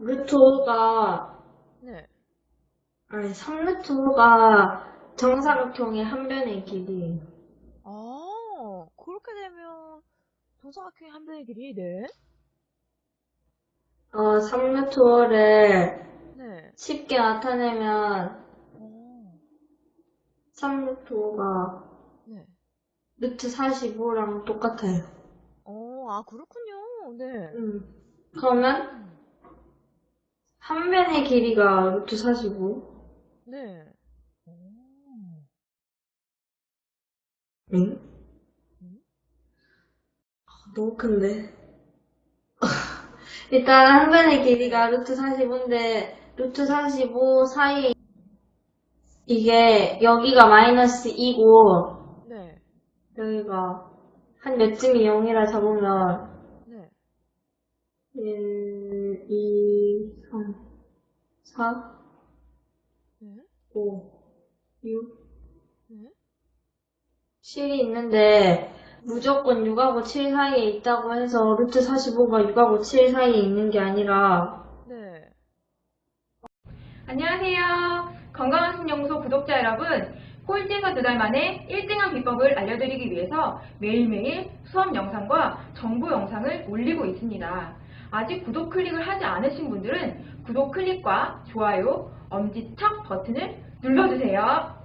루트 5가, 네. 아니, 3루트 5가 정사각형의 한 변의 길이에요. 아, 그렇게 되면 정사각형의 한 변의 길이 네. 어, 3루트 5를 네. 쉽게 나타내면 어, 3루트 5가 네. 루트 45랑 똑같아요. 어, 아, 그렇군요. 네. 음. 그러면 한 변의 길이가 루트 45? 네. 오. 응? 음? 너무 큰데. 일단 한 변의 길이가 루트 45인데 루트 45 사이에 이게 여기가 마이너스 2고 네. 여기가 한 몇쯤이 0이라 잡으면 네. 1, 2, 3, 4, 네. 5, 6, 네. 7이 있는데 무조건 6하고 7 사이에 있다고 해서 루트 45가 6하고 7 사이에 있는 게 아니라 네. 안녕하세요. 건강한 신연구소 구독자 여러분. 꼴찌에서 두 달 만에 1등한 비법을 알려드리기 위해서 매일매일 수업 영상과 정보 영상을 올리고 있습니다. 아직 구독 클릭을 하지 않으신 분들은 구독 클릭과 좋아요, 엄지척 버튼을 눌러주세요.